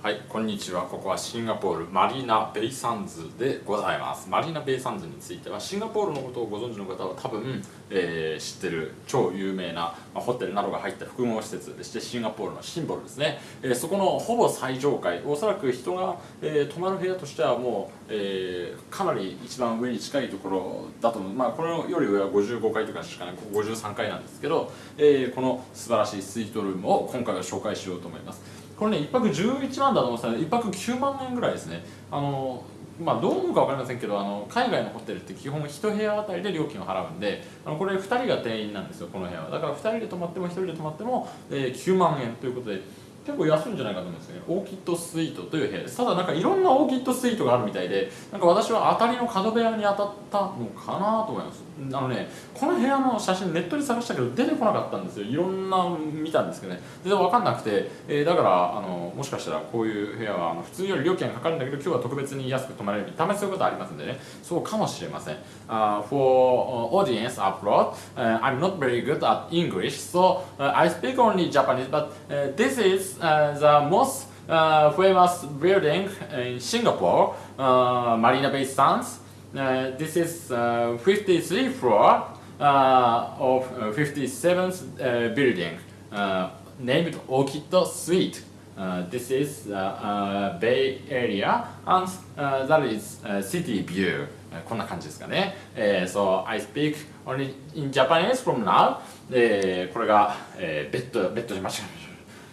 はいこんにちは。ここはシンガポールマリーナ・ベイ・サンズでございます。マリーナ・ベイ・サンズについてはシンガポールのことをご存知の方は多分、えー、知ってる超有名な、ま、ホテルなどが入った複合施設でしてシンガポールのシンボルですね、えー、そこのほぼ最上階おそらく人が、えー、泊まる部屋としてはもう、え、かなり一番上に近いところだと思う。まあこれより上は55階とかしかない53階なんですけど、えー、この素晴らしいスイートルームを今回は紹介しようと思います。これね1泊11万だと思ってたら1泊9万円ぐらいですね。あのまあどう思うか分かりませんけどあの海外のホテルって基本1部屋あたりで料金を払うんであのこれ2人が店員なんですよこの部屋は。だから2人で泊まっても1人で泊まっても、えー、9万円ということで結構安いんじゃないかと思うんですね。オーキッドスイートという部屋です。ただなんかいろんなオーキッドスイートがあるみたいでなんか私は当たりの角部屋に当たったのかなと思います。あのねこの部屋の写真ネットで探したけど出てこなかったんですよいろんな見たんですけどね全然分かんなくて、えー、だからあのもしかしたらこういう部屋はあの普通より料金がかかるんだけど今日は特別に安く泊まれるためそういうことありますんでねそうかもしれません、uh, For audience abroad、uh, I'm not very good at English so、uh, I speak only Japanese but、uh, this is、uh, the most uh, famous building in Singapore, uh, Marina Bay Sands. Uh, this is uh, 53 floor uh, of 57th uh, building uh, named Orchid Suite. Uh, this is uh, uh, Bay Area and uh, that is uh, city view. こんな感じですかね。えー、so I speak only in Japanese from now. えー、これが、えー、ベッド、ベッドで間違えました。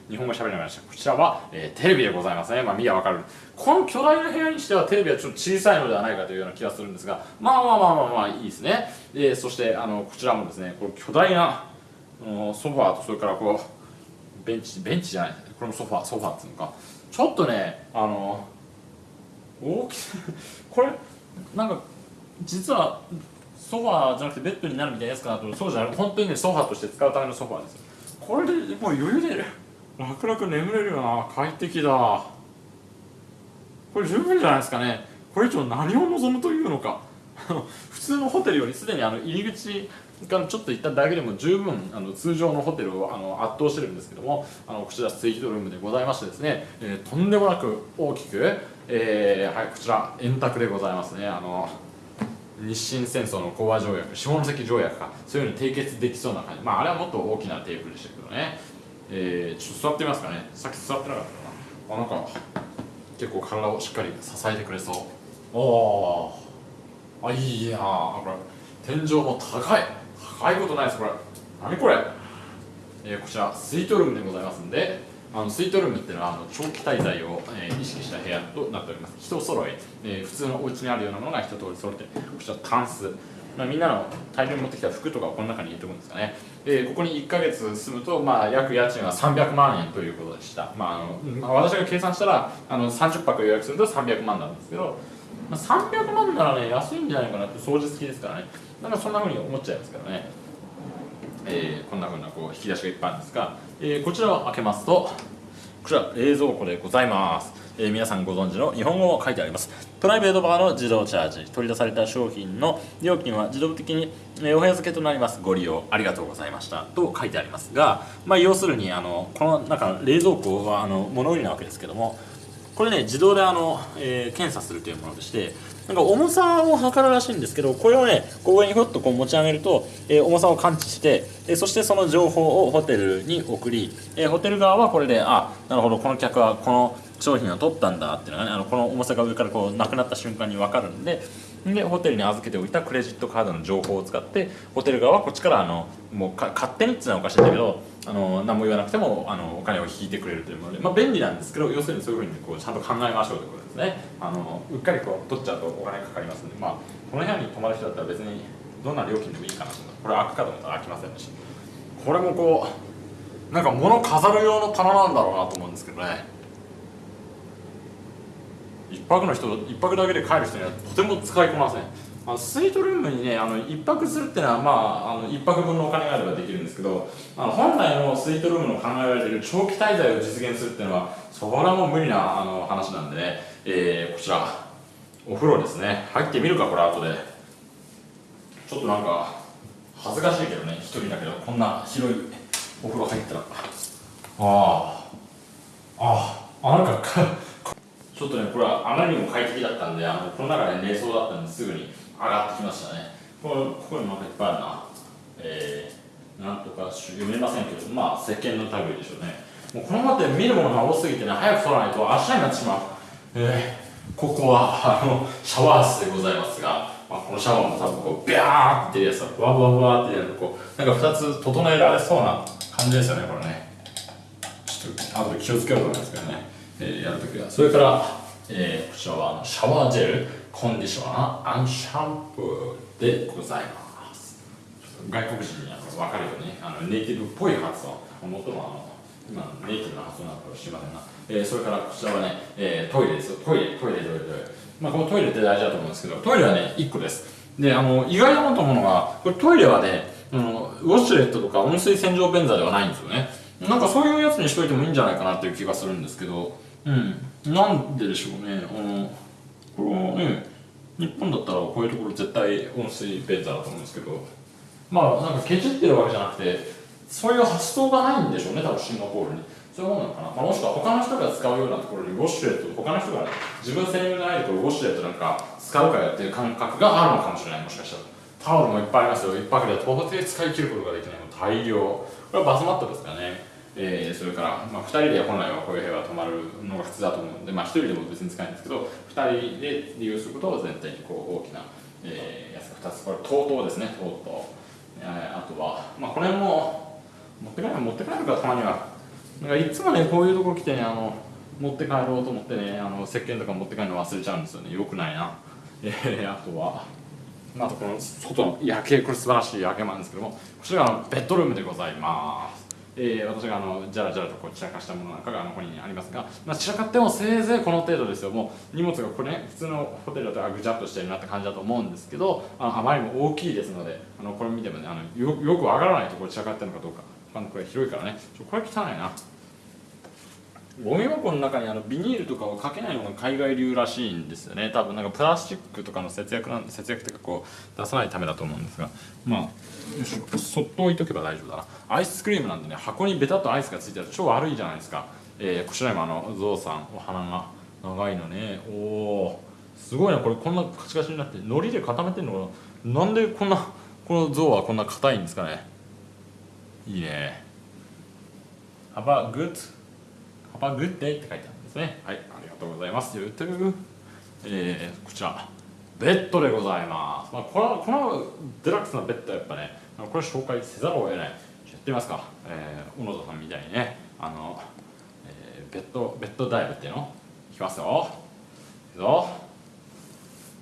日本語喋りましたこちらは、えー、テレビでございますね。まあ見りゃわかる。この巨大な部屋にしてはテレビはちょっと小さいのではないかというような気がするんですがまあまあまあまあまあいいですね、えー、そしてあのこちらもですねこの巨大なソファーとそれからこうベンチベンチじゃないこれもソファーソファーっていうのか。ちょっとねあの大きさ これなんか実はソファーじゃなくてベッドになるみたいなやつかなと。そうじゃない本当にねソファーとして使うためのソファーです。これでもう余裕で楽々眠れるよな快適だ。これ十分じゃないですかね。これ以上何を望むというのか。普通のホテルよりすでにあの入り口からちょっと行っただけでも十分あの通常のホテルをあの圧倒してるんですけどもあのこちらスイートルームでございましてですね、えー、とんでもなく大きく、えー、はいこちら円卓でございますね。あの日清戦争の講和条約下関条約か。そういうのに締結できそうな感じ。まああれはもっと大きなテーブルでしたけどね。えー、ちょっと座ってみますかね。さっき座ってなかったかな。あなんか結構体をしっかり支えてくれそう。おあいいなこれ天井も高い。高いことないです。これ何これ、えー、こちらスイートルームでございますんであのスイートルームっていうのはあの長期滞在を、えー、意識した部屋となっております。人揃い、えー、普通のお家にあるようなものが一通り揃ってこちらタンスまあ、みんなの大量に持ってきた服とかをこの中に入れておくんですかね。でここに1か月住むと、まあ、約家賃は300万円ということでした、まああのまあ、私が計算したらあの30泊予約すると300万なんですけど、まあ、300万ならね安いんじゃないかなって掃除好きですからね。なんかそんなふうに思っちゃいますけどね、えー、こんなふうなこう引き出しがいっぱいあるんですが、えー、こちらを開けますとこちら冷蔵庫でございますえー、皆さんご存知の日本語も書いてあります。プライベートバーの自動チャージ。取り出された商品の料金は自動的にお部屋付けとなります。ご利用ありがとうございました。と書いてありますが、まあ、要するにあのこの中冷蔵庫はあの物売りなわけですけどもこれね自動であの、えー、検査するというものでしてなんか重さを測るらしいんですけどこれをねこう上にふっとこう持ち上げると、えー、重さを感知して、えー、そしてその情報をホテルに送り、え、ホテル側はこれであなるほどこの客はこの商品を取ったんだっていうのがねあのこの重さが上からこうなくなった瞬間に分かるんででホテルに預けておいたクレジットカードの情報を使ってホテル側はこっちからあのもうか勝手にっていうのはおかしいんだけどあの何も言わなくてもあのお金を引いてくれるというもので、まあ、便利なんですけど要するにそういうふうにこうちゃんと考えましょうということですね。あのうっかりこう取っちゃうとお金かかりますんで、まあ、この部屋に泊まる人だったら別にどんな料金でもいいかなとこれ開くかと思ったら開きませんし。これもこうなんか物飾る用の棚なんだろうなと思うんですけどね。一泊の人一泊だけで帰る人にはとても使いこなせん。あのスイートルームにねあの一泊するっていうのはまああの一泊分のお金があればできるんですけどあの本来のスイートルームの考えられている長期滞在を実現するっていうのはそこらも無理なあの話なんでね、えー、こちらお風呂ですね。入ってみるかこれ後で。ちょっとなんか恥ずかしいけどね一人だけどこんな広いお風呂入ったら。ああああなんかちょっとねこれはあまりにも快適だったんであのこの中で寝そうだったんですぐに上がってきましたね。これここになんかいっぱいあるな。えー、なんとか読めませんけどまあ石鹸の類でしょうね。もうこのままで見るものが多すぎてね早く取らないと明日になってしまう。えー、ここはあのシャワー室でございますが、まあ、このシャワーも多分こうビャーっていうやつがワワワワってやるとこうなんか2つ整えられそうな感じですよねこれね。ちょっと後で気をつけようと思いますけどね、えー、やるときはそれから、えー、こちらはあのシャワージェルコンディショナーアンシャンプーでございます。外国人にあの分かるようにあのネイティブっぽい発音。もともあの今ネイティブな発音なのかもしれませんが、えー、それからこちらはね、えー、トイレです。トイレトイレトイレトイレ。まあこのトイレって大事だと思うんですけどトイレはね1個です。であの意外だなと思うのがこれトイレはねあのウォッシュレットとか温水洗浄便座ではないんですよね。なんかそういうやつにしといてもいいんじゃないかなっていう気がするんですけどうん。なんででしょうね。あのこれはね日本だったらこういうところ絶対温水便座だと思うんですけど。まあなんかケチってるわけじゃなくてそういう発想がないんでしょうね多分シンガポールに。そういうものなのかな、まあ、もしくは他の人が使うようなところにウォシュレット他の人が、ね、自分専用じゃないところウォシュレットなんか使うかやっていう感覚があるのかもしれないもしかしたら。タオルもいっぱいありますよ。一泊で到底使い切ることができない。大量。これはバスマットですかね。えー、それから、まあ、2人で本来はこういう部屋は泊まるのが普通だと思うので、まあ、1人でも別に使えるんですけど2人で利用することを全体にこう大きな、えー、やつが2つこれ TOTO ですね TOTO、えー、あとは、まあ、これも持って帰る持って帰るかたまには。なんかいつもねこういうとこ来てねあの持って帰ろうと思ってねあの石鹸とか持って帰るの忘れちゃうんですよね。よくないな、えー、あとはあとこの外の夜景これ素晴らしい夜景もあるんですけどもこちらがベッドルームでございます。えー、私があのじゃらじゃらとこう散らかしたものなんかがあのここにありますが、まあ、散らかってもせいぜいこの程度ですよ。もう荷物がこれね普通のホテルだとぐちゃっとしてるなって感じだと思うんですけどあのあまりにも大きいですのであのこれ見てもねあのよよくわからないとこ散らかってるのかどうか。あのこれ広いからね。ちょこれ汚いな。ゴミ箱の中にあのビニールとかをかけないのが海外流らしいんですよね。多分なんかプラスチックとかの節約なん節約というかこう出さないためだと思うんですが。まあそっと置いとけば大丈夫だな。アイスクリームなんでね箱にベタっとアイスがついてる。と超悪いじゃないですか、えー、こちらにもあのゾウさんお花が長いのね。おおすごいな。これこんなカチカチになって海苔で固めてんのかな。なんでこんなこのゾウはこんな硬いんですかね。いいね。Have a good Have a good day って書いてあるんですね。はいありがとうございます。YouTube えー、こちら。ベッドでございます、まあ、このこのデラックスなベッドはやっぱねこれ紹介せざるを得ない。やってみますか、えー、小野田さんみたいにね。あの、えー、ベッドベッドダイブっていうの？いきますよ。いくぞ。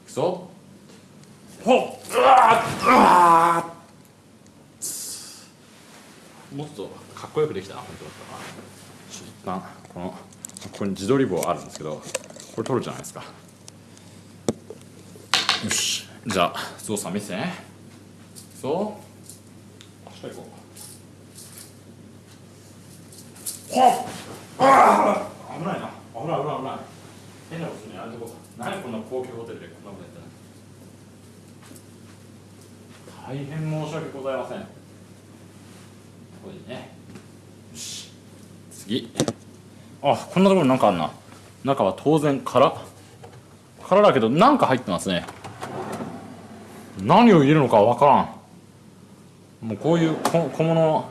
いくぞ。ほっ。うわうわもっとかっこよくできたな本当だったな一旦このここに自撮り棒あるんですけどこれ取るじゃないですか。よし。じゃあゾウさん見せてね。そうしっかりこうほああ危ないな。危ない危ない危ない変なことするねやめとこう何こんな。高級ホテルでこんなことやったの大変申し訳ございませんここにねよし次あこんなところなんかあんな。中は当然空空だけどなんか入ってますね何を入れるのかわからんもうこういう小小物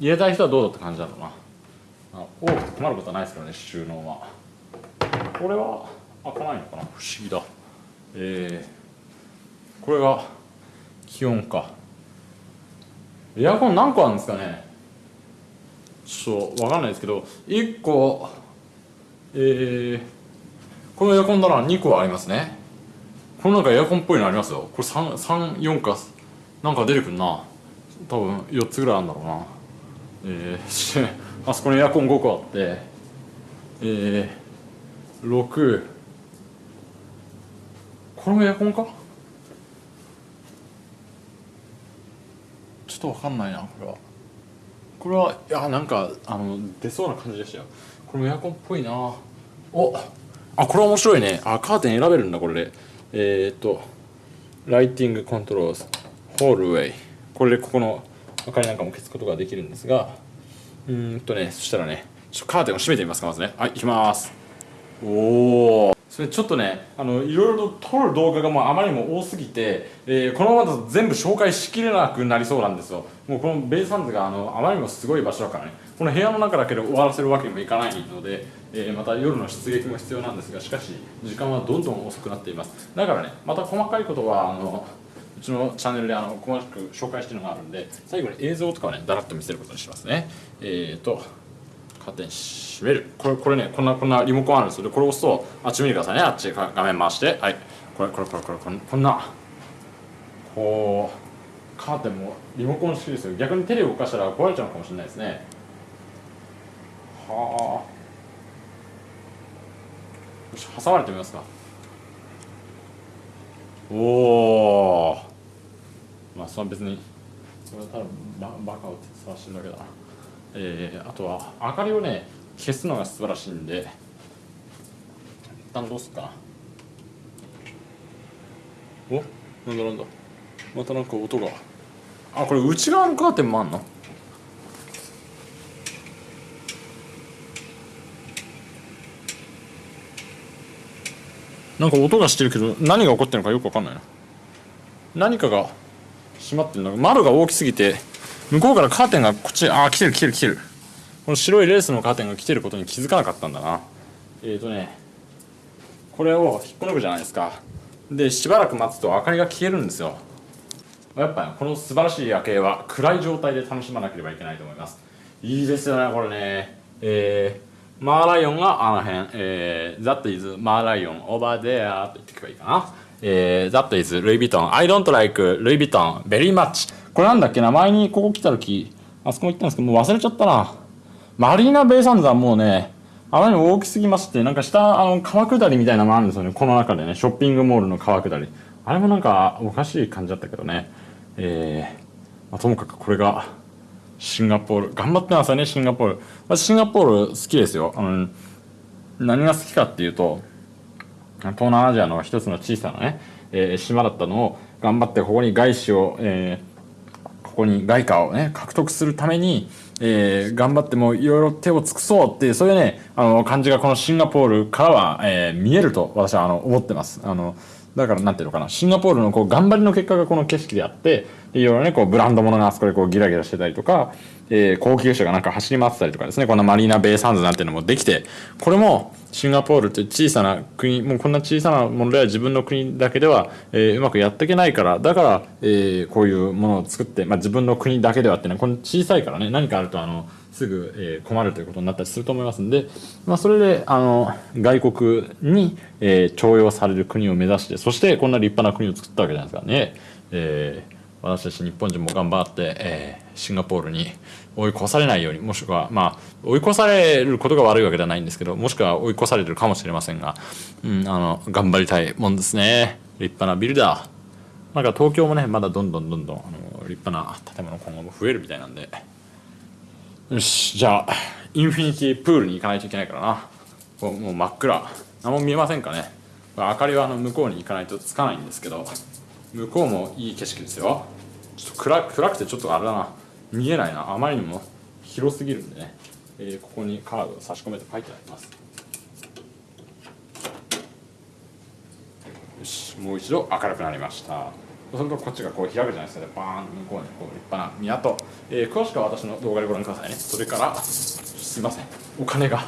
入れたい人はどうだって感じだろうな。あ多くて困ることはないですからね収納は。これは開かないのかな？不思議だ。えー、これが気温か。エアコン何個あるんですかね？ちょっと分かんないですけど1個えー、このエアコンなら2個ありますね。このなんかエアコンっぽいのありますよ。これ34かなんか出てくるな。多分4つぐらいあるんだろうな。えー、あそこにエアコン5個あってえー、6これもエアコンか？ちょっと分かんないなこれは。これはいやなんかあの出そうな感じでしたよ。これもエアコンっぽいな。おあこれ面白いね。あカーテン選べるんだこれで。えー、っとライティングコントロールホールウェイ。これでここの明かりなんかも消すことができるんですがうんとねそしたらねちょっとカーテンを閉めてみますかまずね。はい行きます。おおそれちょっとねあのいろいろと撮る動画がもうあまりにも多すぎて、えーこのままだと全部紹介しきれなくなりそうなんですよ。もうこのベイサンズがあのあまりにもすごい場所だからねこの部屋の中だけで終わらせるわけにもいかないので、えーまた夜の出撃も必要なんですがしかし時間はどんどん遅くなっています。だからねまた細かいことはあのちのチャンネルであの細かく紹介してるのがあるんで最後に映像とかをねだらっと見せることにしますね。えーとカーテン閉める。これこれねこんなこんなリモコンあるんですよ。でこれ押すとあっち見てくださいね。あっち画面回して。はい。これこれこれこれこんこんな。こうカーテンもリモコン式ですよ。逆に手で動かしたら壊れちゃうかもしれないですね。はあ。よし挟まれてみますか。おおまあそれは別にそれはただババカを探してるだけだ。なえー、あとは明かりをね消すのが素晴らしいんで一旦どうすっか？なお？なんだなんだ？またなんか音が。あこれ内側のカーテンもあんの？なんか音がしてるけど何が起こってるのかよくわかんないな。何かが閉まってるの窓が大きすぎて向こうからカーテンがこっちああ来てる来てる来てる。この白いレースのカーテンが来てることに気づかなかったんだな。えーとねこれを引っこ抜くじゃないですか。でしばらく待つと明かりが消えるんですよ。やっぱ、この素晴らしい夜景は暗い状態で楽しまなければいけないと思います。いいですよねこれね。えー、マーライオンがあの辺、えー、That is マーライオン over there と言っていけばいいかな。えー、That is ルイ・ヴィトン I don't like ルイ・ヴィトン very much. これなんだっけな前にここ来た時あそこも行ったんですけどもう忘れちゃったな。マリーナ・ベイ・サンズはもうねあまりにも大きすぎましてなんか下あの川下りみたいなのもあるんですよね。この中でねショッピングモールの川下り。あれもなんかおかしい感じだったけどね。えーまあ、ともかくこれがシンガポール頑張ってますよねシンガポール。私シンガポール好きですよ。あの何が好きかっていうと東南アジアの一つの小さなね、えー島だったのを頑張ってここに外資を、えーここに外貨をね獲得するために、えー頑張ってもういろいろ手を尽くそうっていうそういうねあの感じがこのシンガポールからは、えー見えると私はあの思ってます。あのだからなんていうのかなシンガポールのこう頑張りの結果がこの景色であっていろいろねこうブランド物があそこでこうギラギラしてたりとか、えー高級車がなんか走り回ってたりとかですねこんなマリーナ・ベイ・サンズなんていうのもできてこれもシンガポールって小さな国もうこんな小さなものでは自分の国だけでは、えーうまくやっていけないからだから、えーこういうものを作って、まあ、自分の国だけではっていうのはこの小さいからね何かあるとあのすぐ、えー困るということになったりすると思いますんで、まあ、それであの外国に、えー重用される国を目指してそしてこんな立派な国を作ったわけじゃないですかね。えー私たち日本人も頑張って、えーシンガポールに追い越されないようにもしくはまあ追い越されることが悪いわけではないんですけどもしくは追い越されてるかもしれませんが、うん、あの頑張りたいもんですね。立派なビルだなんか東京もねまだどんどんどんどんあの立派な建物今後も増えるみたいなんで。よしじゃあインフィニティプールに行かないといけないからな。こうもう真っ暗。何も見えませんかね。明かりはあの向こうに行かないとつかないんですけど向こうもいい景色ですよ。ちょっと暗暗くてちょっとあれだな。見えないな。あまりにも広すぎるんでね、えーここにカードを差し込めて書いてあります。よし。もう一度明るくなりました。そうするとこっちがこう開くじゃないですか。でバーンと向こうにこう立派な港、えー詳しくは私の動画でご覧くださいね。それからすいません。お金が。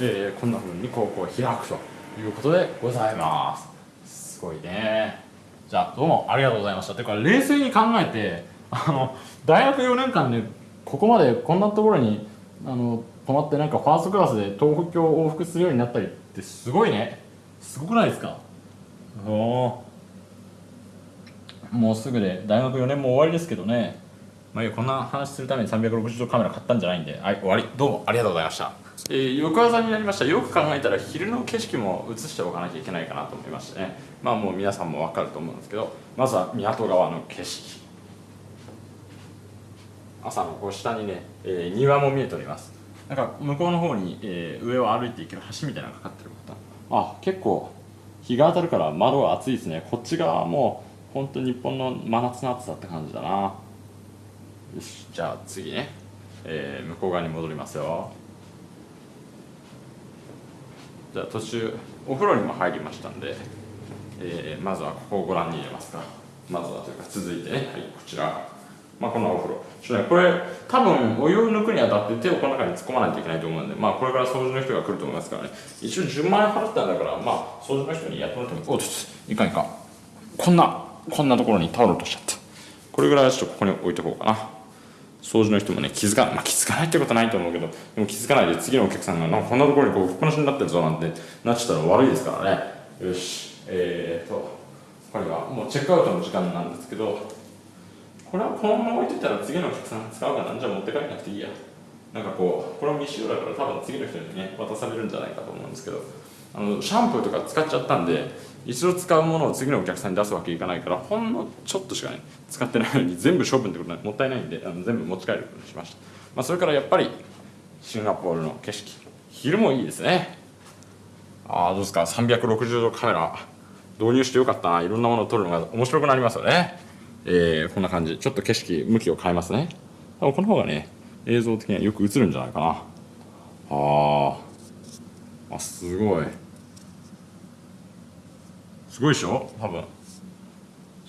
えーこんな風にこうこう開くということでございます。すごいね。じゃあどうもありがとうございました。てか冷静に考えてあの大学4年間でここまでこんなところにあの泊まってなんかファーストクラスで東京を往復するようになったりってすごいね。すごくないですか？おおもうすぐで大学4年も終わりですけどね。まあこんな話するために360度カメラ買ったんじゃないんで。はい終わり。どうもありがとうございました、えー翌朝になりました。よく考えたら昼の景色も映しておかなきゃいけないかなと思いましてね。まあもう皆さんも分かると思うんですけどまずは港側の景色。朝のこう下にね、えー庭も見えております。なんか向こうの方に、えー上を歩いていける橋みたいなのがかかってる方あ結構日が当たるから窓が暑いですね。こっち側はもう本当に日本の真夏の暑さって感じだな。よしじゃあ次ね、えー向こう側に戻りますよ。じゃあ途中お風呂にも入りましたんで、えーまずはここをご覧に入れますか。まずはというか続いてね。はいこちら。まあこんなお風呂。ちょっとねこれ多分お湯を抜くにあたって手をこの中に突っ込まないといけないと思うんでまあこれから掃除の人が来ると思いますからね。一応10万円払ったんだからまあ掃除の人にやってもらってもおっといかんいかん。こんなこんなところにタオル落としちゃった。これぐらいはちょっとここに置いとこうかな。掃除の人もね気づかないまあ気づかないってことはないと思うけどでも気づかないで次のお客さんがなんかこんなところにこう吹っぱなしになってるぞなんてなっちゃったら悪いですからね。よし。えーとこれはもうチェックアウトの時間なんですけどこれはこのまま置いといたら次のお客さんが使うかなんじゃ持って帰らなくていいや。なんかこうこれも未使用だから多分次の人にね渡されるんじゃないかと思うんですけどあのシャンプーとか使っちゃったんで一度使うものを次のお客さんに出すわけいかないからほんのちょっとしかね使ってないのに全部処分ってことはもったいないんであの全部持ち帰る。ことにしました、まあ、それからやっぱりシンガポールの景色。昼もいいですね。ああどうですか？360度カメラ。導入してよかったな。いろんなものを撮るのが面白くなりますよね。えー、こんな感じ。ちょっと景色向きを変えますね。多分この方がね映像的にはよく映るんじゃないかな。あー。あすごい。すごいでしょ？多分。ち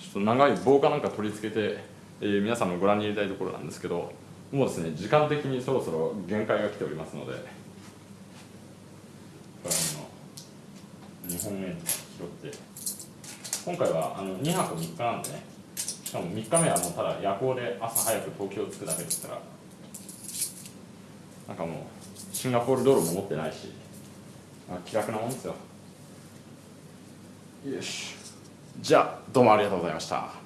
ょっと長い棒かなんか取り付けて、えー皆さんもご覧に入れたいところなんですけどもうですね時間的にそろそろ限界が来ておりますのでこれあの日本円拾って。今回はあの2泊3日なんでね。しかも3日目はもうただ夜行で朝早く東京着くだけですから。なんかもうシンガポールドルも持ってないしあ気楽なもんですよ。よし。じゃあどうもありがとうございました。